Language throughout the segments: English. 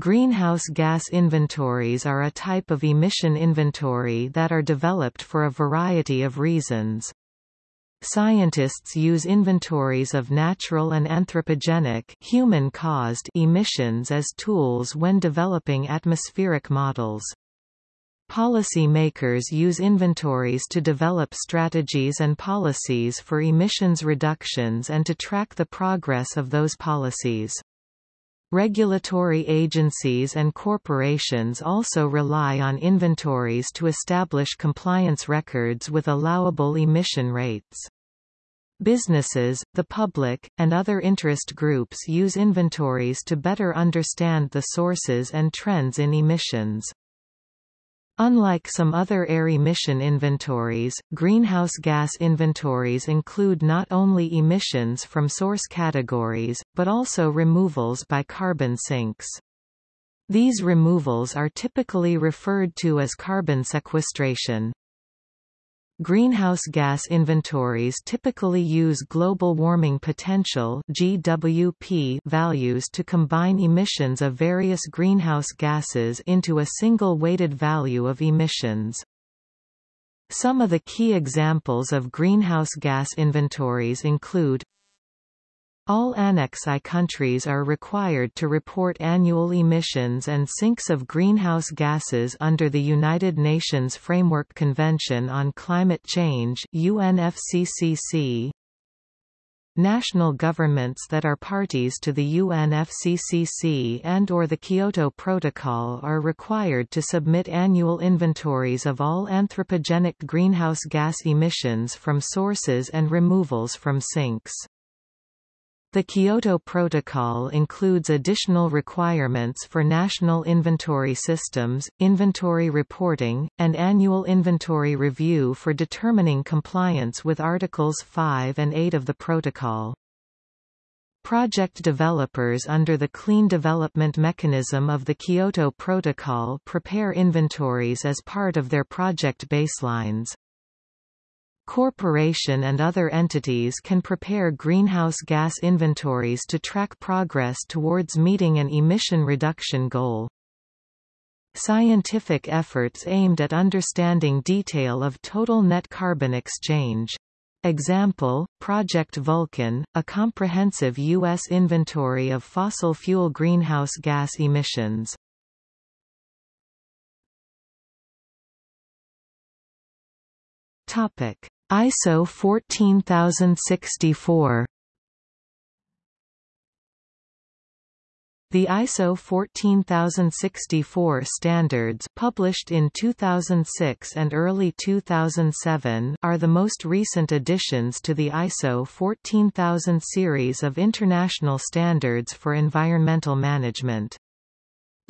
Greenhouse gas inventories are a type of emission inventory that are developed for a variety of reasons. Scientists use inventories of natural and anthropogenic human-caused emissions as tools when developing atmospheric models. Policy makers use inventories to develop strategies and policies for emissions reductions and to track the progress of those policies. Regulatory agencies and corporations also rely on inventories to establish compliance records with allowable emission rates. Businesses, the public, and other interest groups use inventories to better understand the sources and trends in emissions. Unlike some other air emission inventories, greenhouse gas inventories include not only emissions from source categories, but also removals by carbon sinks. These removals are typically referred to as carbon sequestration. Greenhouse gas inventories typically use global warming potential (GWP) values to combine emissions of various greenhouse gases into a single weighted value of emissions. Some of the key examples of greenhouse gas inventories include all Annex I countries are required to report annual emissions and sinks of greenhouse gases under the United Nations Framework Convention on Climate Change UNFCCC. National governments that are parties to the UNFCCC and or the Kyoto Protocol are required to submit annual inventories of all anthropogenic greenhouse gas emissions from sources and removals from sinks. The Kyoto Protocol includes additional requirements for national inventory systems, inventory reporting, and annual inventory review for determining compliance with Articles 5 and 8 of the Protocol. Project developers under the Clean Development Mechanism of the Kyoto Protocol prepare inventories as part of their project baselines corporation and other entities can prepare greenhouse gas inventories to track progress towards meeting an emission reduction goal. Scientific efforts aimed at understanding detail of total net carbon exchange. Example, Project Vulcan, a comprehensive U.S. inventory of fossil fuel greenhouse gas emissions. Topic. ISO 14064 The ISO 14064 standards published in 2006 and early 2007 are the most recent additions to the ISO 14000 series of international standards for environmental management.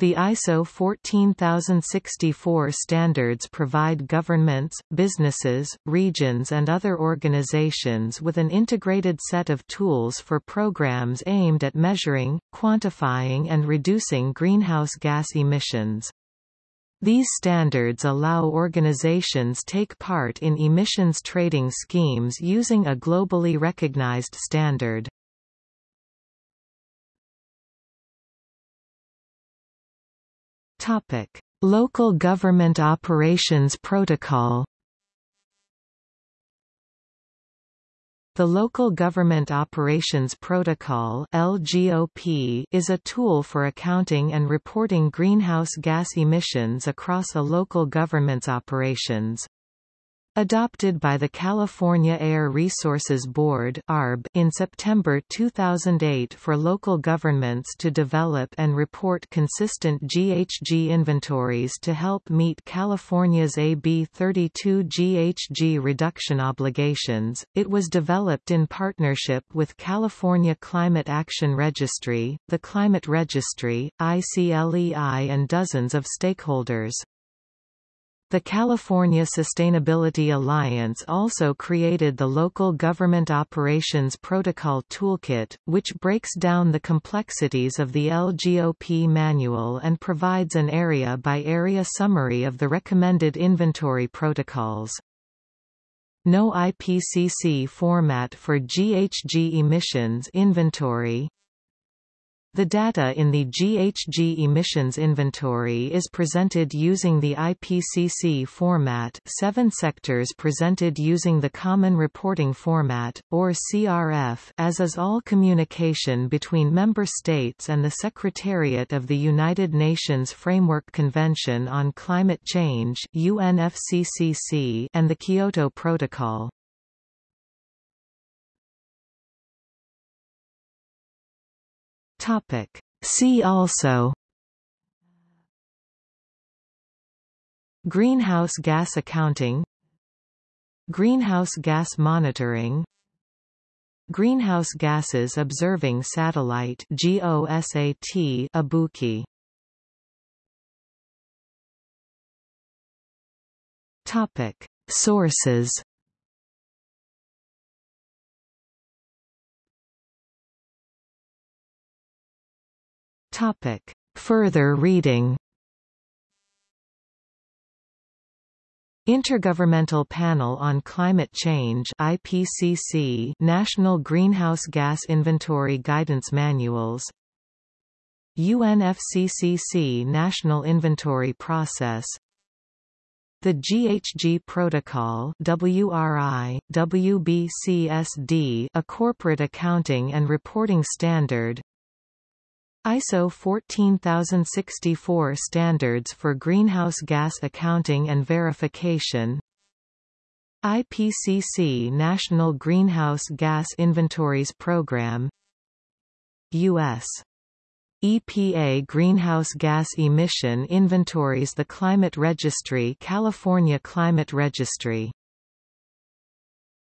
The ISO 14064 standards provide governments, businesses, regions and other organizations with an integrated set of tools for programs aimed at measuring, quantifying and reducing greenhouse gas emissions. These standards allow organizations take part in emissions trading schemes using a globally recognized standard. Topic: Local Government Operations Protocol. The Local Government Operations Protocol (LGOP) is a tool for accounting and reporting greenhouse gas emissions across a local government's operations. Adopted by the California Air Resources Board (ARB) in September 2008 for local governments to develop and report consistent GHG inventories to help meet California's AB 32 GHG reduction obligations, it was developed in partnership with California Climate Action Registry, the Climate Registry, ICLEI and dozens of stakeholders. The California Sustainability Alliance also created the Local Government Operations Protocol Toolkit, which breaks down the complexities of the LGOP manual and provides an area-by-area -area summary of the recommended inventory protocols. No IPCC format for GHG emissions inventory The data in the GHG emissions inventory is presented using the IPCC format seven sectors presented using the Common Reporting Format, or CRF as is all communication between member states and the Secretariat of the United Nations Framework Convention on Climate Change UNFCCC and the Kyoto Protocol. Topic. See also. Greenhouse gas accounting. Greenhouse gas monitoring. Greenhouse gases observing satellite GOSAT Ibuki Topic. Sources Topic. Further reading. Intergovernmental Panel on Climate Change IPCC National Greenhouse Gas Inventory Guidance Manuals. UNFCCC National Inventory Process. The GHG Protocol WRI, WBCSD a corporate accounting and reporting standard ISO 14064 standards for greenhouse gas accounting and verification. IPCC National Greenhouse Gas Inventories Program. U.S. EPA Greenhouse Gas Emission Inventories The Climate Registry California Climate Registry